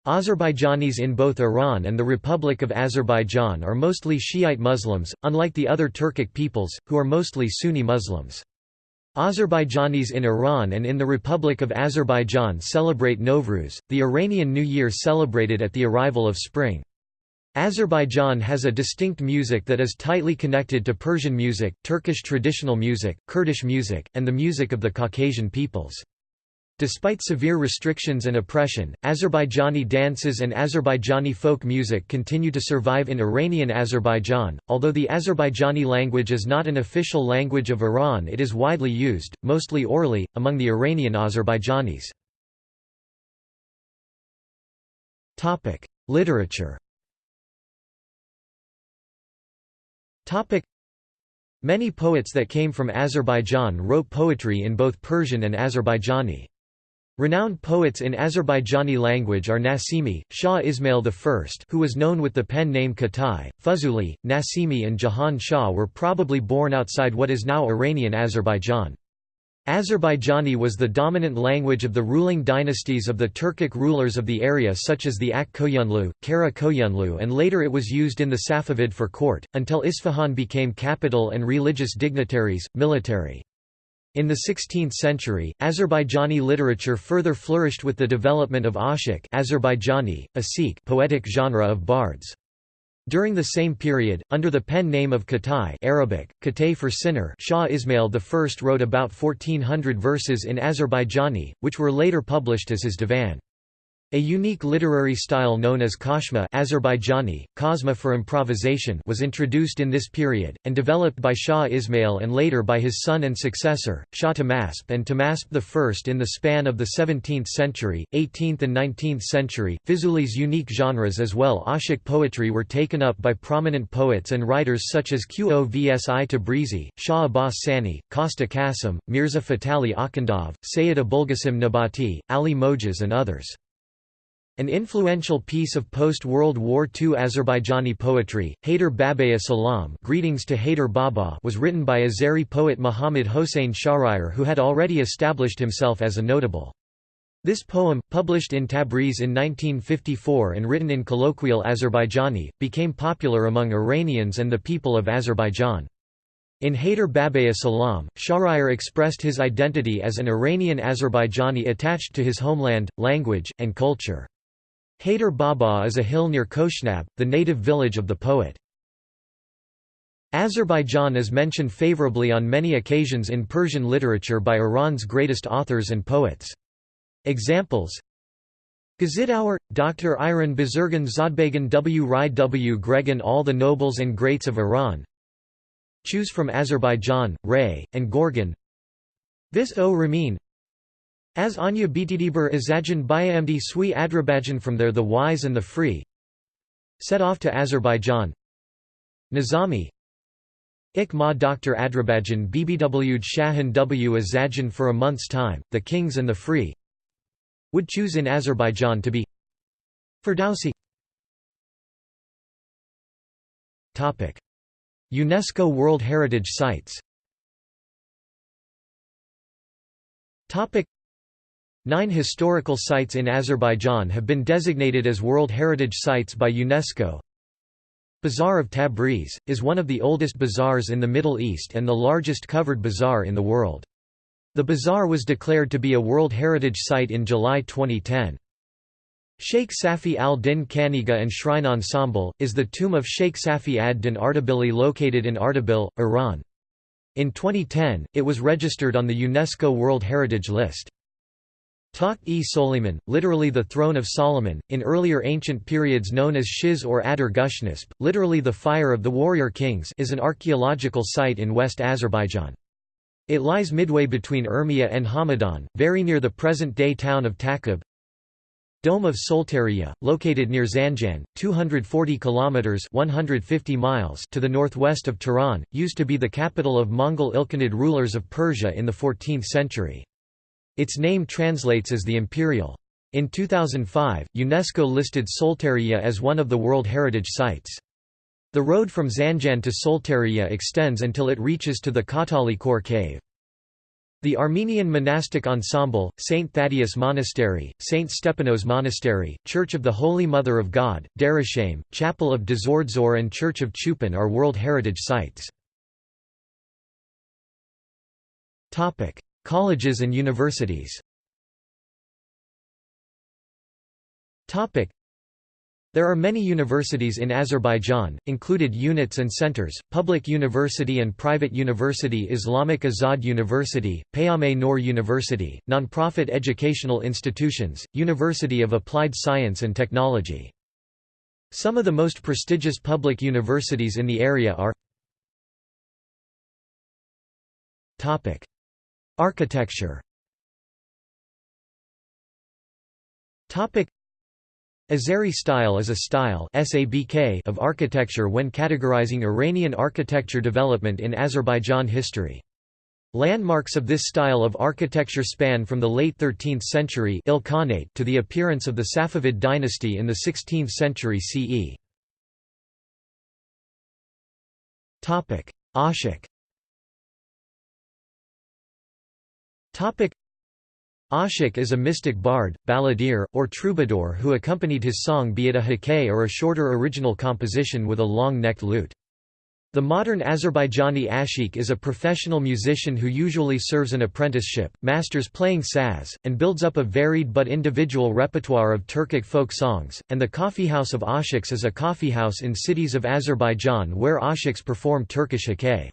Azerbaijanis in both Iran and the Republic of Azerbaijan are mostly Shiite Muslims, unlike the other Turkic peoples, who are mostly Sunni Muslims. Azerbaijanis in Iran and in the Republic of Azerbaijan celebrate Nowruz, the Iranian New Year celebrated at the arrival of spring. Azerbaijan has a distinct music that is tightly connected to Persian music, Turkish traditional music, Kurdish music, and the music of the Caucasian peoples. Despite severe restrictions and oppression, Azerbaijani dances and Azerbaijani folk music continue to survive in Iranian Azerbaijan. Although the Azerbaijani language is not an official language of Iran, it is widely used, mostly orally, among the Iranian Azerbaijanis. Topic: Literature. Topic: Many poets that came from Azerbaijan wrote poetry in both Persian and Azerbaijani. Renowned poets in Azerbaijani language are Nasimi, Shah Ismail I who was known with the pen name Khatai, Fuzuli, Nasimi and Jahan Shah were probably born outside what is now Iranian Azerbaijan. Azerbaijani was the dominant language of the ruling dynasties of the Turkic rulers of the area such as the Ak Koyunlu, Kara Koyunlu and later it was used in the Safavid for court, until Isfahan became capital and religious dignitaries, military. In the 16th century, Azerbaijani literature further flourished with the development of ashik Azerbaijani, a poetic genre of bards. During the same period, under the pen name of Khatai Arabic, Khatay for sinner Shah Ismail I wrote about 1400 verses in Azerbaijani, which were later published as his divan. A unique literary style known as kashma Azerbaijani, kazma for improvisation was introduced in this period, and developed by Shah Ismail and later by his son and successor, Shah Tahmasp and Tahmasp I in the span of the 17th century, 18th and 19th century. Fizuli's unique genres as well Ashik poetry were taken up by prominent poets and writers such as Qovsi Tabrizi, Shah Abbas Sani, Kosta Kasim, Mirza Fatali Akhundov, Sayyid Abulgasim Nabati, Ali Mojas and others. An influential piece of post-World War II Azerbaijani poetry, Hayder Babaya Salam Greetings to Hayder Baba was written by Azeri poet Muhammad Hossein Shahryar who had already established himself as a notable. This poem, published in Tabriz in 1954 and written in colloquial Azerbaijani, became popular among Iranians and the people of Azerbaijan. In Hayder Babaya Salam, Shahryar expressed his identity as an Iranian Azerbaijani attached to his homeland, language, and culture. Hayder Baba is a hill near Koshnab, the native village of the poet. Azerbaijan is mentioned favorably on many occasions in Persian literature by Iran's greatest authors and poets. Examples Gazitower, Dr. Iran Bazurgan Zodbagan W. Rai W. Gregan All the Nobles and Greats of Iran Choose from Azerbaijan, Ray, and Gorgan Vis o Ramin as Anya Btdibur Azajan Bayamdi Sui Adrabajan from there the wise and the free Set off to Azerbaijan. Nizami Ik ma Dr. Adrabajan BBW Shahan W Azajan for a month's time, the kings and the free would choose in Azerbaijan to be Ferdowsi. UNESCO World Heritage Sites Nine historical sites in Azerbaijan have been designated as World Heritage Sites by UNESCO. Bazaar of Tabriz, is one of the oldest bazaars in the Middle East and the largest covered bazaar in the world. The bazaar was declared to be a World Heritage Site in July 2010. Sheikh Safi al-Din Khanegah and Shrine Ensemble, is the tomb of Sheikh Safi ad-Din Ardebili located in Ardabil, Iran. In 2010, it was registered on the UNESCO World Heritage List. Takht-e Soliman, literally the throne of Solomon, in earlier ancient periods known as Shiz or Adar Gushnisp, literally the fire of the warrior kings is an archaeological site in West Azerbaijan. It lies midway between Urmia and Hamadan, very near the present-day town of Takab. Dome of Soltaniyeh, located near Zanjan, 240 kilometers (150 miles) to the northwest of Tehran, used to be the capital of Mongol Ilkhanid rulers of Persia in the 14th century. Its name translates as the Imperial. In 2005, UNESCO listed Soltaniyeh as one of the World Heritage Sites. The road from Zanjan to Soltaniyeh extends until it reaches to the Katale Khor cave. The Armenian monastic ensemble, St. Thaddeus Monastery, St. Stepanos Monastery, Church of the Holy Mother of God, Darasham, Chapel of Dzordzor and Church of Chupan are World Heritage Sites. Colleges and universities. There are many universities in Azerbaijan, included units and centers, Public University and Private University Islamic Azad University, Peyame Noor University, non-profit educational institutions, University of Applied Science and Technology. Some of the most prestigious public universities in the area are Architecture Azeri style is a style of architecture when categorizing Iranian architecture development in Azerbaijan history. Landmarks of this style of architecture span from the late 13th century Ilkhanate to the appearance of the Safavid dynasty in the 16th century CE. Ashik Ashik is a mystic bard, balladeer, or troubadour who accompanied his song be it a hikay or a shorter original composition with a long-necked lute. The modern Azerbaijani ashik is a professional musician who usually serves an apprenticeship, masters playing saz, and builds up a varied but individual repertoire of Turkic folk songs, and the coffeehouse of ashiks is a coffeehouse in cities of Azerbaijan where ashiks perform Turkish hikay.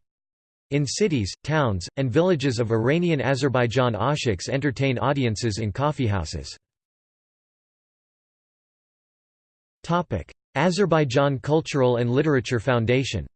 In cities, towns, and villages of Iranian Azerbaijan ashiks entertain audiences in coffeehouses. Azerbaijan Cultural and Literature Foundation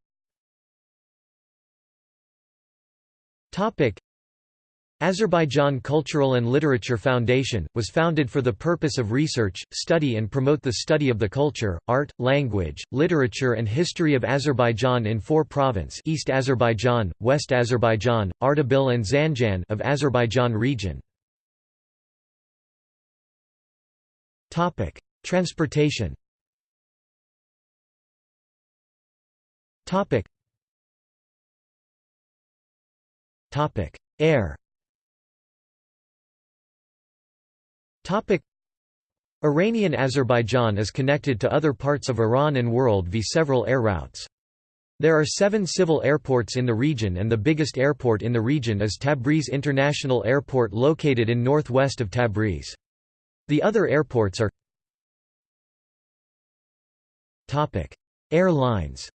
Azerbaijan Cultural and Literature Foundation, was founded for the purpose of research, study and promote the study of the culture, art, language, literature and history of Azerbaijan in four province East Azerbaijan, West Azerbaijan, Ardabil and Zanjan of Azerbaijan region. Transportation Air Iranian Azerbaijan is connected to other parts of Iran and world via several air routes. There are seven civil airports in the region and the biggest airport in the region is Tabriz International Airport located in northwest of Tabriz. The other airports are Airlines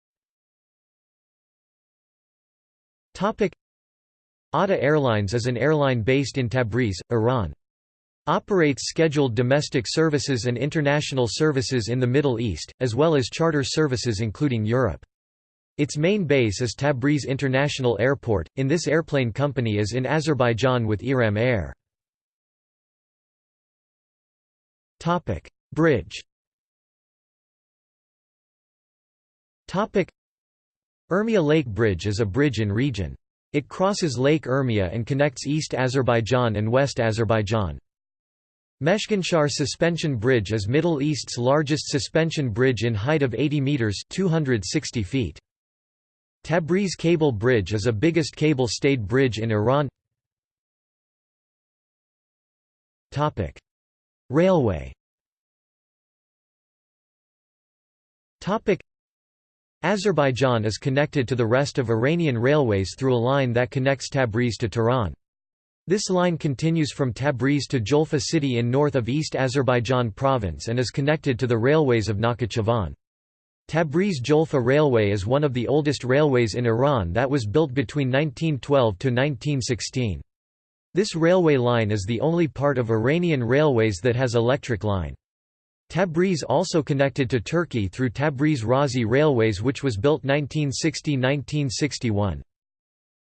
ATA Airlines is an airline based in Tabriz, Iran. Operates scheduled domestic services and international services in the Middle East, as well as charter services including Europe. Its main base is Tabriz International Airport. In this airplane company is in Azerbaijan with Iram Air. Topic: Bridge. Topic: Urmia Lake Bridge is a bridge in region. It crosses Lake Urmia and connects East Azerbaijan and West Azerbaijan. Meshginshahr Suspension Bridge is Middle East's largest suspension bridge in height of 80 meters (260 feet). Tabriz Cable Bridge is a biggest cable-stayed bridge in Iran. Topic: Railway. Topic: Azerbaijan is connected to the rest of Iranian railways through a line that connects Tabriz to Tehran. This line continues from Tabriz to Julfa city in north of East Azerbaijan province and is connected to the railways of Nakhchivan. Tabriz-Julfa Railway is one of the oldest railways in Iran that was built between 1912 to 1916. This railway line is the only part of Iranian railways that has electric line. Tabriz also connected to Turkey through Tabriz-Razi Railways which was built 1960–1961.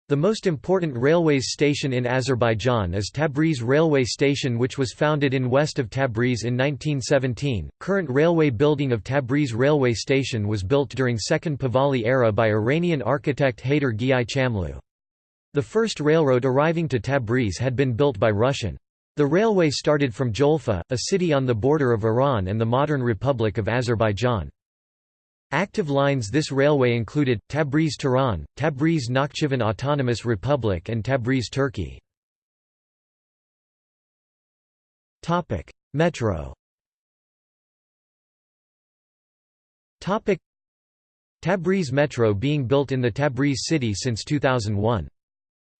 The most important railways station in Azerbaijan is Tabriz Railway Station which was founded in west of Tabriz in 1917. Current railway building of Tabriz Railway Station was built during Second Pahlavi era by Iranian architect Haydar Giai Chamlu. The first railroad arriving to Tabriz had been built by Russian. The railway started from Jolfa, a city on the border of Iran and the modern Republic of Azerbaijan. Active lines this railway included, Tabriz-Tehran, Tabriz-Nakhchivan Autonomous Republic and Tabriz-Turkey. Metro Tabriz Metro being built in the Tabriz city since 2001.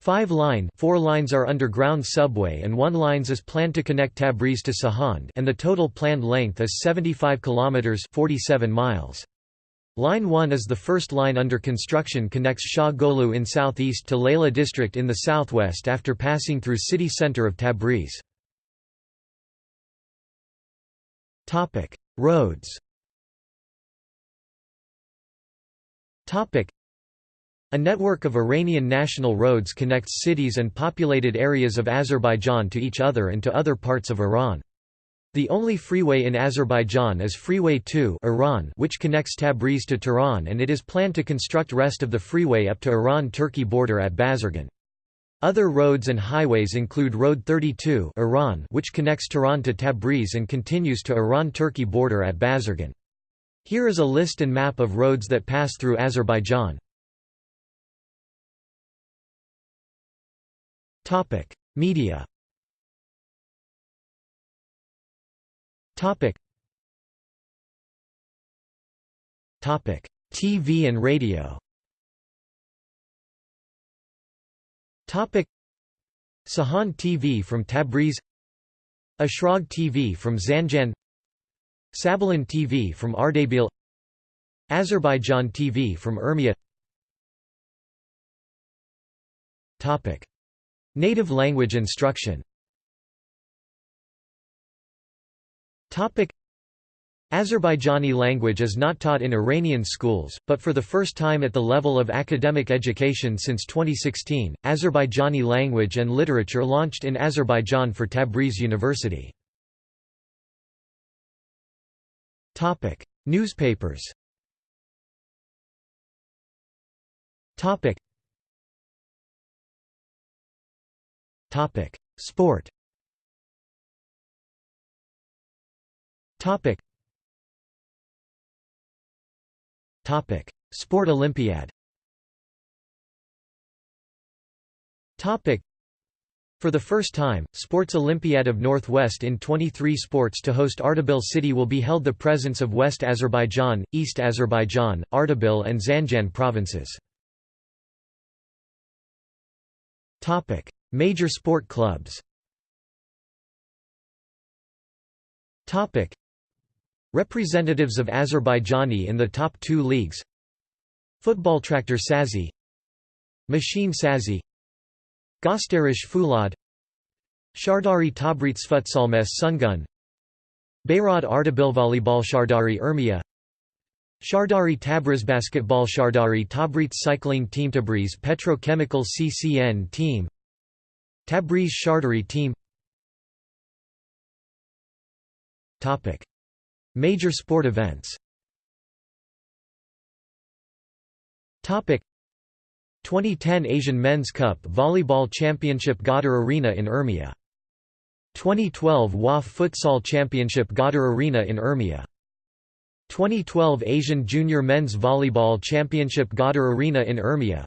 Five line four lines are underground subway and one lines is planned to connect Tabriz to Sahand and the total planned length is 75 kilometers 47 miles. Line 1 is the first line under construction connects Shah Golu in southeast to Layla district in the southwest after passing through city center of Tabriz. Roads A network of Iranian national roads connects cities and populated areas of Azerbaijan to each other and to other parts of Iran. The only freeway in Azerbaijan is Freeway 2 Iran which connects Tabriz to Tehran and it is planned to construct rest of the freeway up to Iran-Turkey border at Bazargan. Other roads and highways include Road 32 Iran which connects Tehran to Tabriz and continues to Iran-Turkey border at Bazargan. Here is a list and map of roads that pass through Azerbaijan. Media Topic. Topic: TV and radio. Topic: Sahand TV from Tabriz, Ashrag TV from Zanjan, Sabalan TV from Ardabil, Azerbaijan TV from Urmia. Topic: Native language instruction. Azerbaijani language is not taught in Iranian schools, but for the first time at the level of academic education since 2016, Azerbaijani language and literature launched in Azerbaijan for Tabriz University. Newspapers Sport Topic. Topic. Sport Olympiad Topic. For the first time, Sports Olympiad of Northwest in 23 sports to host Ardabil city will be held the presence of West Azerbaijan, East Azerbaijan, Ardabil and Zanjan provinces. Topic. Major sport clubs Topic. Representatives of Azerbaijani in the top two leagues. Football tractor Sazi. Machine Sazi. Gösteriş Fulad Shahrdari Tabriz Futsalmes Sungun. Beyrad Ardabil Volleyball Shahrdari Urmia Shahrdari Tabriz Basketball Shahrdari Tabriz Cycling Team Tabriz Petrochemical CCN Team. Tabriz Shahrdari Team. Topic Major sport events. 2010 Asian Men's Cup Volleyball Championship Ghadir Arena in Urmia 2012 WAF Futsal Championship Ghadir Arena in Urmia 2012 Asian Junior Men's Volleyball Championship Ghadir Arena in Urmia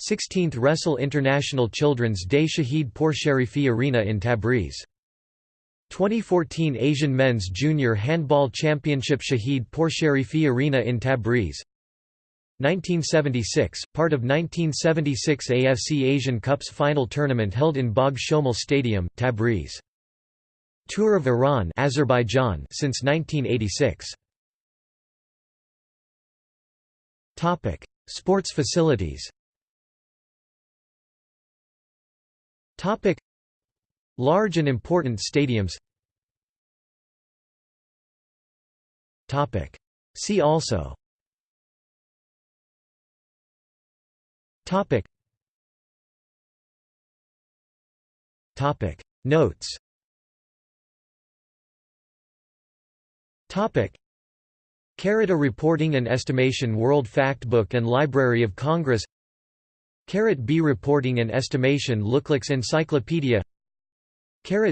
16th Wrestle International Children's Day Shahid Poursherifi Arena in Tabriz 2014 Asian Men's Junior Handball Championship Shahid Poursherifi Arena in Tabriz 1976, part of 1976 AFC Asian Cup's final tournament held in Bagh Shomal Stadium, Tabriz. Tour of Iran Azerbaijan since 1986. Topic: Sports facilities. Topic: Large and important stadiums. See also. Notes. Topic. A Reporting and Estimation World Factbook and Library of Congress. Carrot B Reporting and Estimation Looklooks Encyclopedia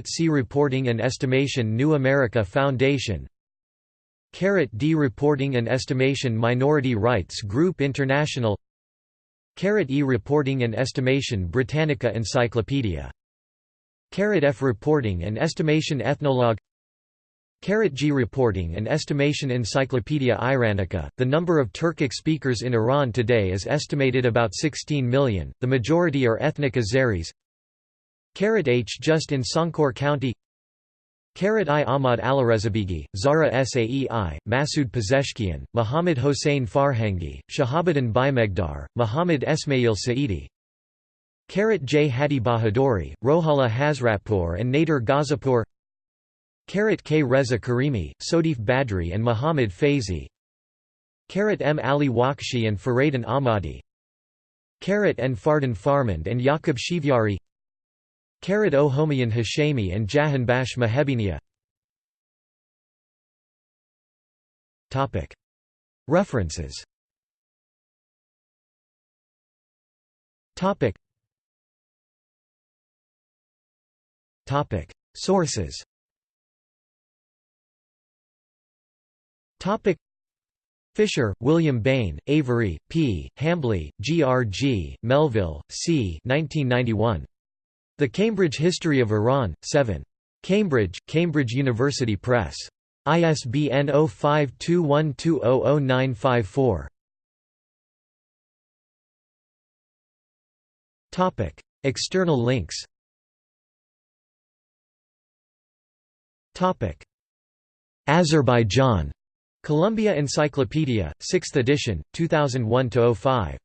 C Reporting and Estimation New America Foundation. D Reporting and Estimation Minority Rights Group International. Carrot E Reporting and Estimation Britannica Encyclopedia. F Reporting and Estimation Ethnologue. G Reporting and Estimation Encyclopedia Iranica. The number of Turkic speakers in Iran today is estimated about 16 million, the majority are ethnic Azeris Carat H. Just in Sankor County. Carat I. Ahmad Alirezabeigi, Zara Saei, Masoud Pezeshkian, Muhammad Hossein Farhangi, Shahabuddin Baimegdar, Muhammad Esmail Saidi. Carat J. Hadi Bahadori, Rohala Hazratpour and Nader Ghazapour. Carat K. Reza Karimi, Sodif Badri and Muhammad Faizi. Carat M. Ali Wakshi and Faradan Ahmadi. Carat N. Fardan Farmand and Yaqub Shivyari Karat o Homayan Hashemi and Jahanbash Mahebinia References Sources Fisher, William Bain, Avery, P., Hambly, G. R. G., Melville, C. 1991. The Cambridge History of Iran, 7. Cambridge, Cambridge University Press. ISBN 0521200954. External links Topic: Azerbaijan Columbia Encyclopedia, 6th edition, 2001–05.